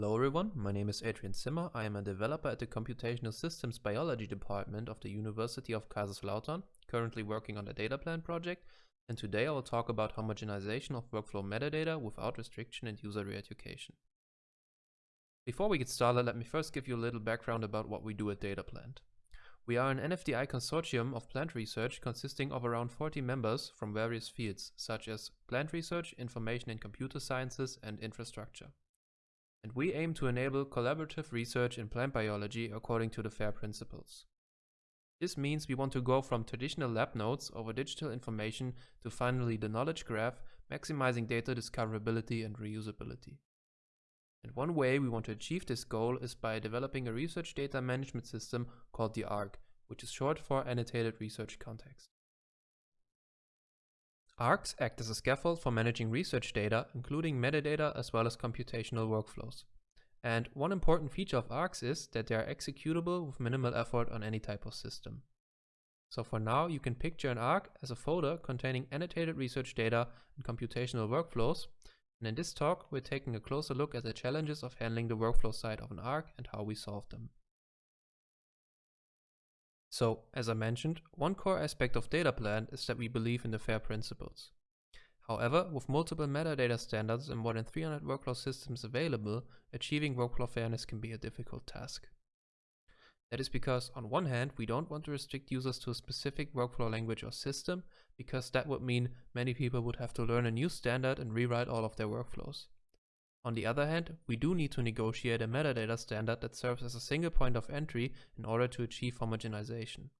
Hello everyone, my name is Adrian Zimmer. I am a developer at the Computational Systems Biology Department of the University of Kaiserslautern, currently working on the DataPlant project, and today I will talk about homogenization of workflow metadata without restriction and user re-education. Before we get started, let me first give you a little background about what we do at DataPlant. We are an NFDI consortium of plant research consisting of around 40 members from various fields, such as plant research, information and computer sciences, and infrastructure and we aim to enable collaborative research in plant biology according to the FAIR principles. This means we want to go from traditional lab notes over digital information to finally the knowledge graph, maximizing data discoverability and reusability. And one way we want to achieve this goal is by developing a research data management system called the ARC, which is short for Annotated Research Context. ARCs act as a scaffold for managing research data, including metadata as well as computational workflows. And one important feature of ARCs is that they are executable with minimal effort on any type of system. So for now, you can picture an ARC as a folder containing annotated research data and computational workflows. And in this talk, we're taking a closer look at the challenges of handling the workflow side of an ARC and how we solve them. So, as I mentioned, one core aspect of DataPlant is that we believe in the FAIR principles. However, with multiple metadata standards and more than 300 workflow systems available, achieving workflow fairness can be a difficult task. That is because, on one hand, we don't want to restrict users to a specific workflow language or system, because that would mean many people would have to learn a new standard and rewrite all of their workflows. On the other hand, we do need to negotiate a metadata standard that serves as a single point of entry in order to achieve homogenization.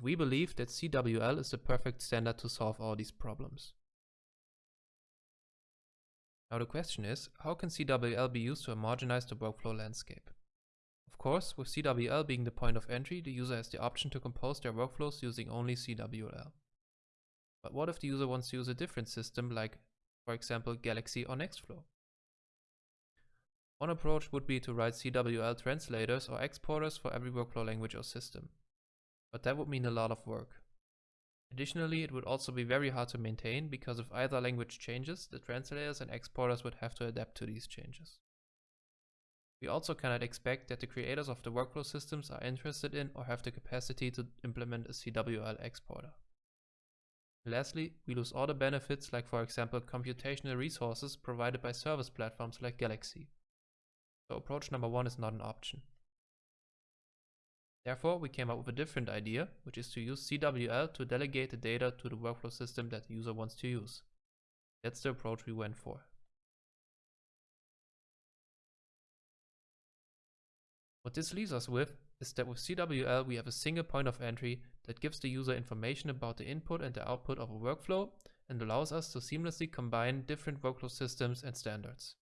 We believe that CWL is the perfect standard to solve all these problems. Now the question is, how can CWL be used to homogenize the workflow landscape? Of course, with CWL being the point of entry, the user has the option to compose their workflows using only CWL. But what if the user wants to use a different system like, for example, Galaxy or Nextflow? One approach would be to write CWL translators or exporters for every workflow language or system. But that would mean a lot of work. Additionally, it would also be very hard to maintain because if either language changes, the translators and exporters would have to adapt to these changes. We also cannot expect that the creators of the workflow systems are interested in or have the capacity to implement a CWL exporter. Lastly, we lose all the benefits like for example computational resources provided by service platforms like Galaxy. So approach number one is not an option. Therefore, we came up with a different idea, which is to use CWL to delegate the data to the workflow system that the user wants to use. That's the approach we went for. What this leaves us with is that with CWL we have a single point of entry that gives the user information about the input and the output of a workflow and allows us to seamlessly combine different workflow systems and standards.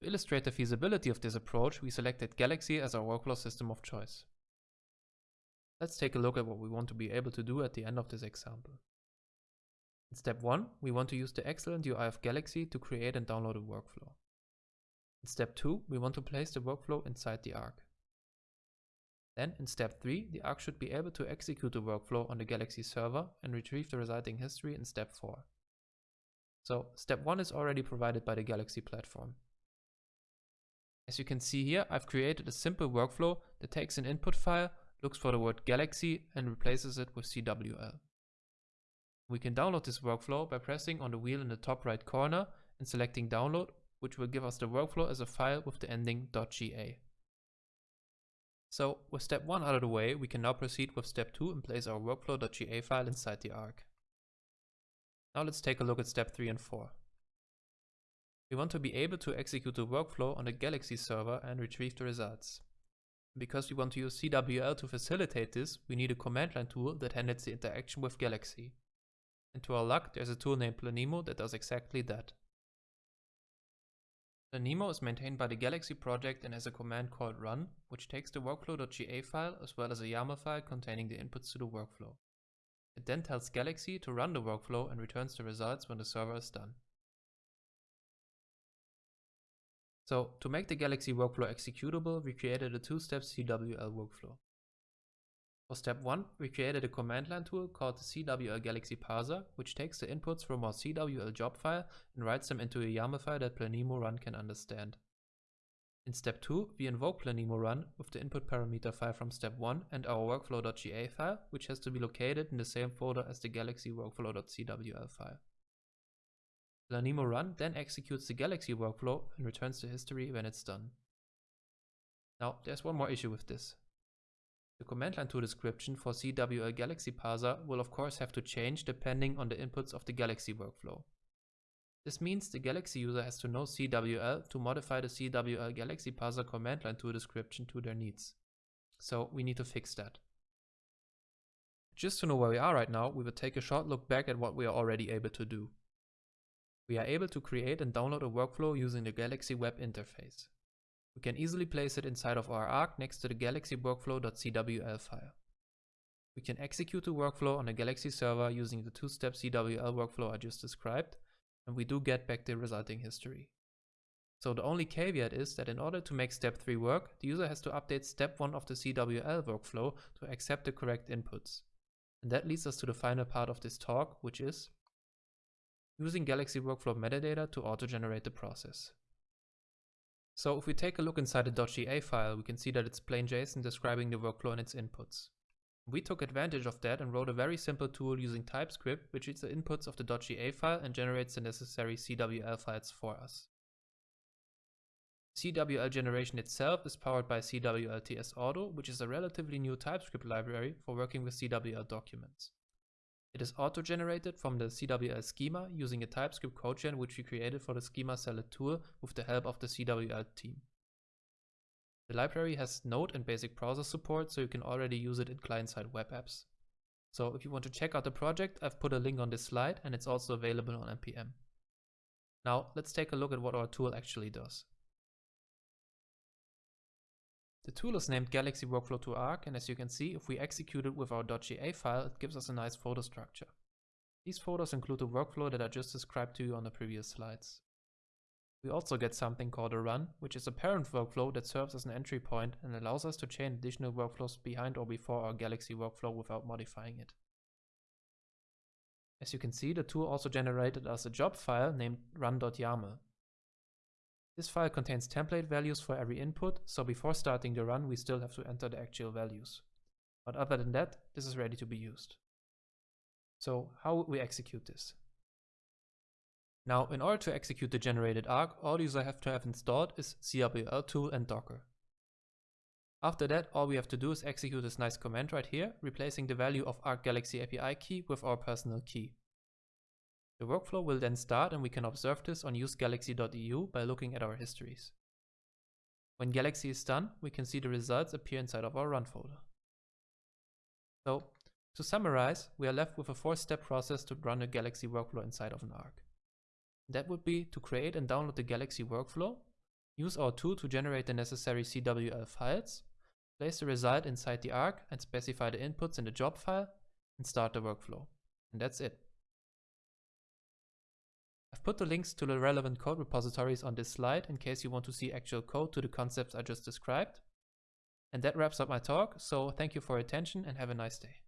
To illustrate the feasibility of this approach, we selected Galaxy as our workflow system of choice. Let's take a look at what we want to be able to do at the end of this example. In step 1, we want to use the excellent UI of Galaxy to create and download a workflow. In step 2, we want to place the workflow inside the ARC. Then in step 3, the ARC should be able to execute the workflow on the Galaxy server and retrieve the resulting history in step 4. So step 1 is already provided by the Galaxy platform. As you can see here, I've created a simple workflow that takes an input file, looks for the word galaxy and replaces it with CWL. We can download this workflow by pressing on the wheel in the top right corner and selecting download, which will give us the workflow as a file with the ending .ga. So with step 1 out of the way, we can now proceed with step 2 and place our workflow.ga file inside the ARC. Now let's take a look at step 3 and 4. We want to be able to execute the workflow on the Galaxy server and retrieve the results. Because we want to use CWL to facilitate this, we need a command line tool that handles the interaction with Galaxy. And to our luck, there's a tool named Planemo that does exactly that. Planemo is maintained by the Galaxy project and has a command called run, which takes the workflow.ga file as well as a YAML file containing the inputs to the workflow. It then tells Galaxy to run the workflow and returns the results when the server is done. So to make the Galaxy workflow executable, we created a two-step CWL workflow. For step 1, we created a command line tool called the CWL Galaxy Parser, which takes the inputs from our CWL job file and writes them into a YAML file that Planemo Run can understand. In step 2, we invoke Planemo Run with the input parameter file from step 1 and our workflow.ga file, which has to be located in the same folder as the Galaxy workflow.cwl file. Planemo Run then executes the Galaxy workflow and returns the history when it's done. Now, there's one more issue with this. The command line tool description for CWL Galaxy Parser will of course have to change depending on the inputs of the Galaxy workflow. This means the Galaxy user has to know CWL to modify the CWL Galaxy Parser command line tool description to their needs. So we need to fix that. Just to know where we are right now, we will take a short look back at what we are already able to do. We are able to create and download a workflow using the Galaxy web interface. We can easily place it inside of our Arc next to the Galaxy workflow.cwl file. We can execute the workflow on a Galaxy server using the two-step CWL workflow I just described, and we do get back the resulting history. So the only caveat is that in order to make step 3 work, the user has to update step 1 of the CWL workflow to accept the correct inputs. And that leads us to the final part of this talk, which is using Galaxy Workflow metadata to auto-generate the process. So if we take a look inside the .ga file, we can see that it's plain JSON describing the workflow and its inputs. We took advantage of that and wrote a very simple tool using TypeScript, which reads the inputs of the .ga file and generates the necessary CWL files for us. CWL generation itself is powered by CWLTS Auto, which is a relatively new TypeScript library for working with CWL documents. It is auto-generated from the CWL schema using a TypeScript codegen which we created for the schema salad tool with the help of the CWL team. The library has Node and basic browser support, so you can already use it in client-side web apps. So if you want to check out the project, I've put a link on this slide and it's also available on npm. Now let's take a look at what our tool actually does. The tool is named Galaxy Workflow to Arc and as you can see, if we execute it with our .ga file, it gives us a nice folder structure. These folders include the workflow that I just described to you on the previous slides. We also get something called a run, which is a parent workflow that serves as an entry point and allows us to chain additional workflows behind or before our Galaxy workflow without modifying it. As you can see, the tool also generated us a job file named run.yaml. This file contains template values for every input, so before starting the run we still have to enter the actual values. But other than that, this is ready to be used. So how would we execute this? Now, in order to execute the generated arc, all user have to have installed is CWL tool and Docker. After that, all we have to do is execute this nice command right here, replacing the value of Arc Galaxy API key with our personal key. The workflow will then start and we can observe this on usegalaxy.eu by looking at our histories. When Galaxy is done, we can see the results appear inside of our run folder. So, to summarize, we are left with a four-step process to run a Galaxy workflow inside of an Arc. That would be to create and download the Galaxy workflow, use our tool to generate the necessary CWL files, place the result inside the Arc and specify the inputs in the job file, and start the workflow. And that's it. I've put the links to the relevant code repositories on this slide in case you want to see actual code to the concepts I just described. And that wraps up my talk, so thank you for your attention and have a nice day.